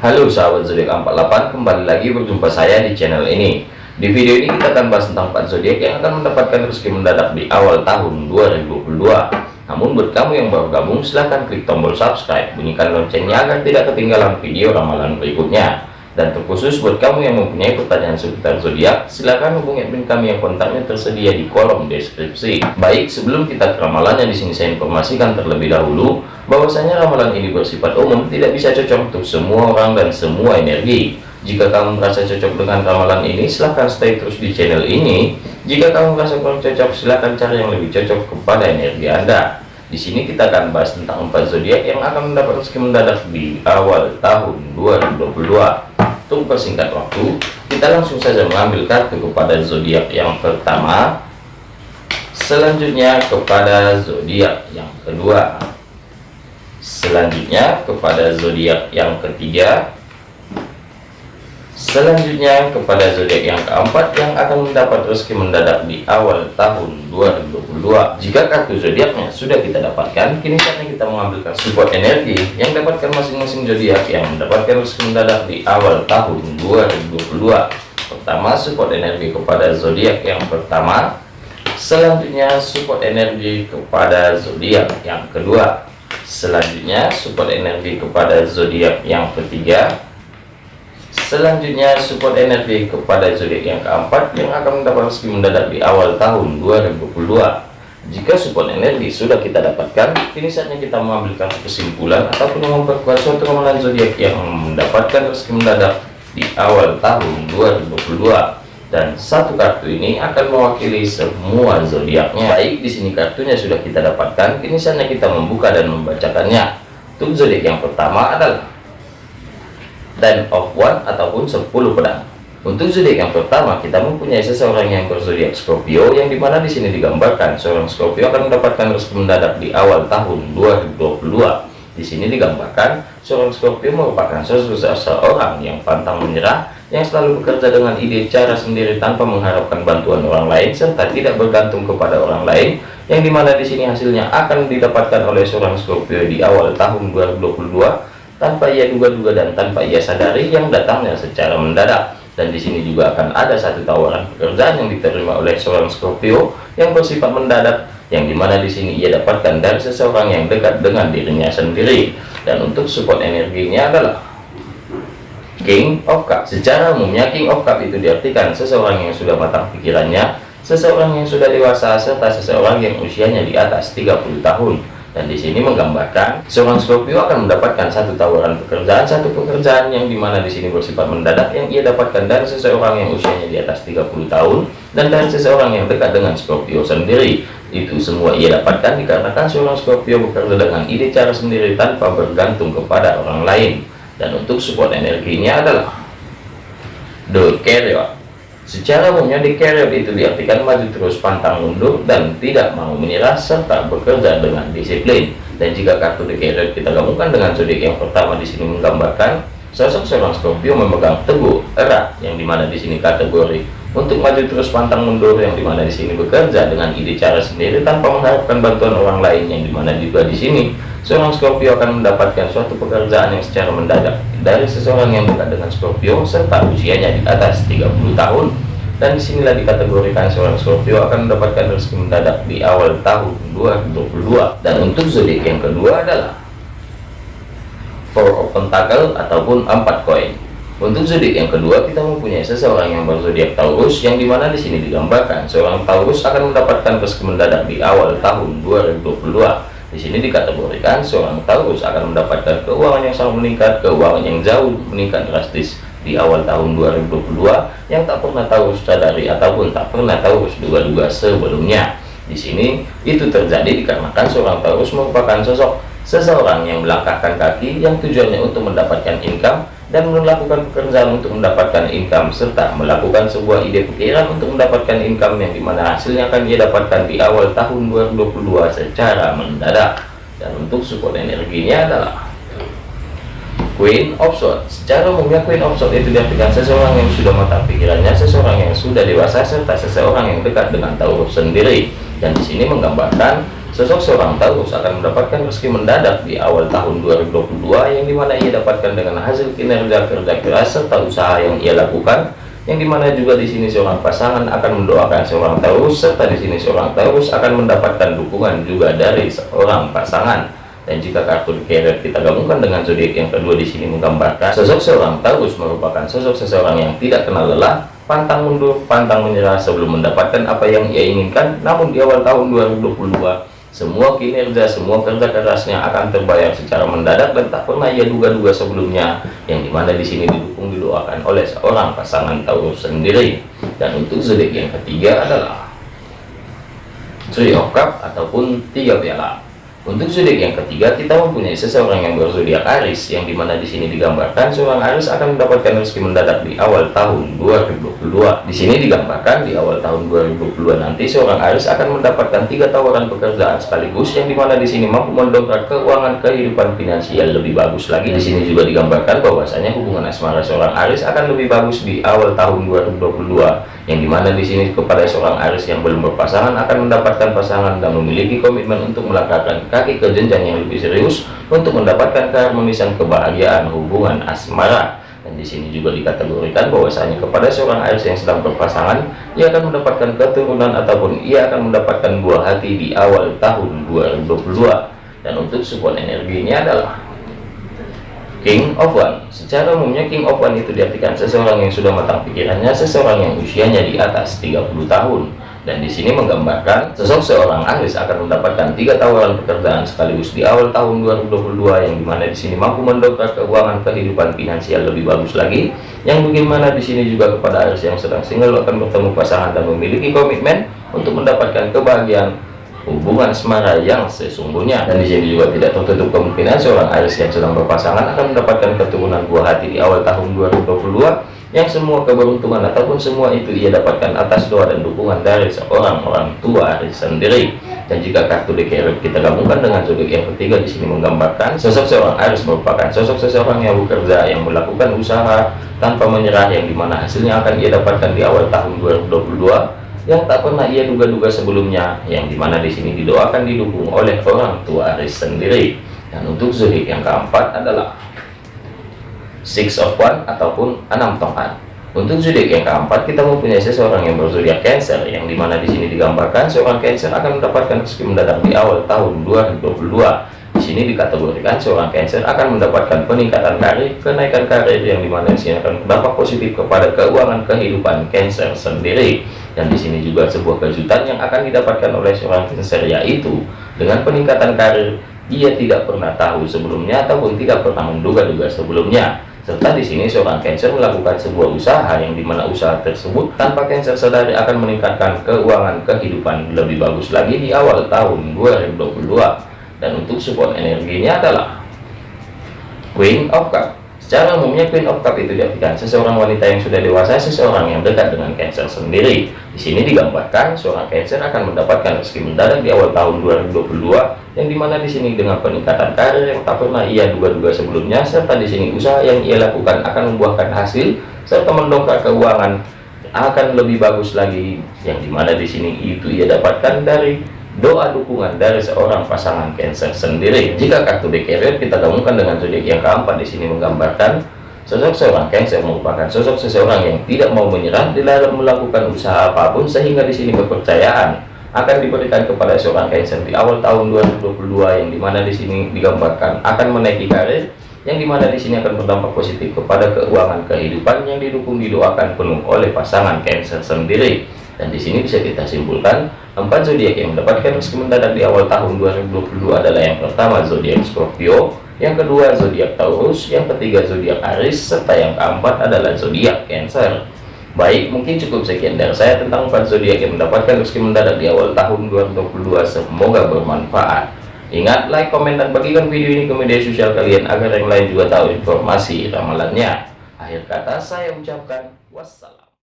Halo sahabat zodiak 48 kembali lagi berjumpa saya di channel ini. Di video ini kita akan bahas tentang 4 zodiak yang akan mendapatkan rezeki mendadak di awal tahun 2022 namun buat kamu yang baru gabung silahkan klik tombol subscribe bunyikan loncengnya agar tidak ketinggalan video ramalan berikutnya dan terkhusus buat kamu yang mempunyai pertanyaan seputar zodiak, silakan hubungi admin kami yang kontaknya tersedia di kolom deskripsi. Baik, sebelum kita ke ramalan yang di sini saya informasikan terlebih dahulu, bahwasanya ramalan ini bersifat umum, tidak bisa cocok untuk semua orang dan semua energi. Jika kamu merasa cocok dengan ramalan ini, silahkan stay terus di channel ini. Jika kamu merasa kurang cocok, silahkan cari yang lebih cocok kepada energi Anda. Di sini kita akan bahas tentang empat zodiak yang akan mendapat rezeki mendadak di awal tahun 2022 untuk persingkat waktu kita langsung saja mengambil kartu kepada zodiak yang pertama. Selanjutnya kepada zodiak yang kedua. Selanjutnya kepada zodiak yang ketiga Selanjutnya kepada zodiak yang keempat yang akan mendapat rezeki mendadak di awal tahun 2022. Jika kartu zodiaknya sudah kita dapatkan, kini saatnya kita mengambilkan support energi yang dapatkan masing-masing zodiak yang mendapatkan rezeki mendadak di awal tahun 2022. Pertama, support energi kepada zodiak yang pertama. Selanjutnya, support energi kepada zodiak yang kedua. Selanjutnya, support energi kepada zodiak yang ketiga Selanjutnya support energi kepada zodiak yang keempat yang akan mendapat rezeki mendadak di awal tahun 2022. Jika support energi sudah kita dapatkan, kini saatnya kita mengambilkan kesimpulan ataupun memperkuat suatu ramalan zodiak yang mendapatkan rezeki mendadak di awal tahun 2022. Dan satu kartu ini akan mewakili semua zodiaknya. Baik, di sini kartunya sudah kita dapatkan, kini saatnya kita membuka dan membacakannya. Untuk zodiak yang pertama adalah ten of one ataupun 10 pedang. Untuk zodiak yang pertama kita mempunyai seseorang yang berzodiak Scorpio yang di mana di sini digambarkan seorang Scorpio akan mendapatkan rezeki mendadak di awal tahun 2022 di sini digambarkan seorang Scorpio merupakan seseorang yang pantang menyerah yang selalu bekerja dengan ide cara sendiri tanpa mengharapkan bantuan orang lain serta tidak bergantung kepada orang lain yang di mana di sini hasilnya akan didapatkan oleh seorang Scorpio di awal tahun 2022 tanpa ia duga-duga dan tanpa ia sadari yang datangnya secara mendadak. Dan di sini juga akan ada satu tawaran pekerjaan yang diterima oleh seorang Scorpio yang bersifat mendadak yang di mana di sini ia dapatkan dari seseorang yang dekat dengan dirinya sendiri. Dan untuk support energinya adalah King of Cup. Secara umumnya King of Cup itu diartikan seseorang yang sudah matang pikirannya seseorang yang sudah dewasa serta seseorang yang usianya di atas 30 tahun dan di sini menggambarkan seorang Scorpio akan mendapatkan satu tawaran pekerjaan satu pekerjaan yang di mana di sini bersifat mendadak yang ia dapatkan dari seseorang yang usianya di atas 30 tahun dan dari seseorang yang dekat dengan Scorpio sendiri. Itu semua ia dapatkan dikarenakan seorang Scorpio bekerja dengan ide cara sendiri tanpa bergantung kepada orang lain. Dan untuk support energinya adalah The Carrier Secara umumnya di career itu diartikan maju terus pantang mundur dan tidak mau menyerah serta bekerja dengan disiplin. Dan jika kartu di career kita gabungkan dengan zodiak yang pertama di sini menggambarkan sosok seorang Scorpio memegang teguh erat yang di mana di sini kategori untuk maju terus pantang mundur yang di mana di sini bekerja dengan ide cara sendiri tanpa mengharapkan bantuan orang lain yang di mana juga di sini seorang Scorpio akan mendapatkan suatu pekerjaan yang secara mendadak dari seseorang yang dekat dengan Scorpio serta usianya di atas 30 tahun dan di sinilah dikategorikan seorang Scorpio akan mendapatkan rezeki mendadak di awal tahun 2022 dan untuk zodiak yang kedua adalah Four of Pentacle ataupun empat koin. Untuk zodiak yang kedua kita mempunyai seseorang yang berzodiak Taurus yang di mana di sini digambarkan seorang Taurus akan mendapatkan rezeki mendadak di awal tahun 2022 di sini dikategorikan seorang Taurus akan mendapatkan keuangan yang sangat meningkat, keuangan yang jauh meningkat drastis di awal tahun 2022 yang tak pernah Taurus sadari ataupun tak pernah Taurus duga-duga sebelumnya. Di sini itu terjadi dikarenakan seorang Taurus merupakan sosok seseorang yang melangkahkan kaki yang tujuannya untuk mendapatkan income dan melakukan pekerjaan untuk mendapatkan income serta melakukan sebuah ide pikiran untuk mendapatkan income yang di mana hasilnya akan dia dapatkan di awal tahun 2022 secara mendadak. Dan untuk support energinya adalah Queen of Swords. Secara umumnya Queen of Swords itu diartikan seseorang yang sudah matang pikirannya seseorang yang sudah dewasa serta seseorang yang dekat dengan Taurus sendiri. Dan di sini menggambarkan sosok seorang Taurus akan mendapatkan rezeki mendadak di awal tahun 2022 yang di mana ia dapatkan dengan hasil kinerja kerja keras serta usaha yang ia lakukan yang di mana juga di sini seorang pasangan akan mendoakan seorang Taurus serta di sini seorang Taurus akan mendapatkan dukungan juga dari seorang pasangan. Dan jika kartu carrier kita gabungkan dengan zodiak yang kedua di sini menggambarkan sosok seorang Taurus merupakan sosok seseorang yang tidak kenal lelah pantang mundur pantang menyerah sebelum mendapatkan apa yang ia inginkan. Namun di awal tahun 2022 semua kinerja, semua kerja kerasnya akan terbayar secara mendadak dan tak pernah ia duga-duga sebelumnya, yang di mana di sini didukung didoakan oleh seorang pasangan Taurus sendiri. Dan untuk zodiak yang ketiga adalah Three of ataupun tiga piala. Untuk zodiak yang ketiga, kita mempunyai seseorang yang berzodiak Aris, yang di mana di sini digambarkan seorang Aris akan mendapatkan rezeki mendadak di awal tahun 2022. Di sini digambarkan di awal tahun 2022 nanti seorang Aris akan mendapatkan tiga tawaran pekerjaan sekaligus, yang di mana di sini mampu mendongkrak keuangan kehidupan finansial lebih bagus lagi. Di sini juga digambarkan bahwasanya hubungan asmara seorang Aris akan lebih bagus di awal tahun 2022 yang di mana di sini kepada seorang Aris yang belum berpasangan akan mendapatkan pasangan dan memiliki komitmen untuk melangkahkan kaki ke jenjang yang lebih serius untuk mendapatkan keharmonisan kebahagiaan hubungan asmara. Dan di sini juga dikategorikan bahwasanya kepada seorang Aris yang sedang berpasangan ia akan mendapatkan keturunan ataupun ia akan mendapatkan buah hati di awal tahun 2022 dan untuk support energinya adalah King of One Secara umumnya King of One itu diartikan seseorang yang sudah matang pikirannya, seseorang yang usianya di atas 30 tahun. Dan di sini menggambarkan sosok seorang Aris akan mendapatkan tiga tawaran pekerjaan sekaligus di awal tahun 2022 yang di mana di sini mampu mendongkrak keuangan kehidupan finansial lebih bagus lagi. Yang bagaimana di sini juga kepada Aris yang sedang single akan bertemu pasangan dan memiliki komitmen untuk mendapatkan kebahagiaan hubungan asmara yang sesungguhnya. Dan di sini juga tidak tertutup kemungkinan seorang Aries yang sedang berpasangan akan mendapatkan keturunan buah hati di awal tahun 2022 yang semua keberuntungan ataupun semua itu ia dapatkan atas doa dan dukungan dari seorang orang tua Aries sendiri. Dan jika kartu DKR kita gabungkan dengan zodiak yang ketiga di sini menggambarkan sosok seorang Aries merupakan sosok seseorang yang bekerja yang melakukan usaha tanpa menyerah yang di mana hasilnya akan ia dapatkan di awal tahun 2022 yang tak pernah ia duga-duga sebelumnya yang di mana di sini didoakan didukung oleh orang tua Aris sendiri. Dan untuk zodiak yang keempat adalah six of one ataupun enam tongkat. Untuk zodiak yang keempat kita mempunyai seseorang yang berzodiak Cancer yang di mana di sini digambarkan seorang Cancer akan mendapatkan rezeki mendadak di awal tahun 2022 di sini dikategorikan seorang Cancer akan mendapatkan peningkatan karir, kenaikan karir yang di mana sini akan berdampak positif kepada keuangan kehidupan Cancer sendiri. Dan di sini juga sebuah kejutan yang akan didapatkan oleh seorang Cancer yaitu dengan peningkatan karir ia tidak pernah tahu sebelumnya ataupun tidak pernah menduga-duga sebelumnya serta di sini seorang Cancer melakukan sebuah usaha yang di mana usaha tersebut tanpa Cancer sadari akan meningkatkan keuangan kehidupan lebih bagus lagi di awal tahun 2022 dan untuk support energinya adalah Queen of Cup. Secara umumnya Queen of Cup itu diartikan seseorang wanita yang sudah dewasa seseorang yang dekat dengan Cancer sendiri. Di sini digambarkan seorang Cancer akan mendapatkan rezeki mendadak di awal tahun 2022 yang di mana di sini dengan peningkatan karir yang tak pernah ia duga-duga sebelumnya serta di sini usaha yang ia lakukan akan membuahkan hasil serta mendongkrak keuangan akan lebih bagus lagi yang di mana di sini itu ia dapatkan dari doa dukungan dari seorang pasangan Cancer sendiri. Jika kartu DKR kita gabungkan dengan zodiak yang keempat di sini menggambarkan sosok seorang Cancer merupakan sosok seseorang yang tidak mau menyerah dalam melakukan usaha apa pun sehingga di sini kepercayaan akan diberikan kepada seorang Cancer di awal tahun 2022 yang di mana di sini digambarkan akan menaiki karir yang di mana di sini akan berdampak positif kepada keuangan kehidupan yang didukung didoakan penuh oleh pasangan Cancer sendiri dan di sini bisa kita simpulkan empat zodiak yang mendapatkan rezeki mendadak di awal tahun 2022 adalah yang pertama zodiak Scorpio yang kedua zodiak Taurus yang ketiga zodiak Aries serta yang keempat adalah zodiak Cancer. Baik mungkin cukup sekian dari saya tentang empat zodiak yang mendapatkan rezeki mendadak di awal tahun 2022 semoga bermanfaat. Ingat like komen dan bagikan video ini ke media sosial kalian agar yang lain juga tahu informasi ramalannya. Akhir kata saya ucapkan wassalam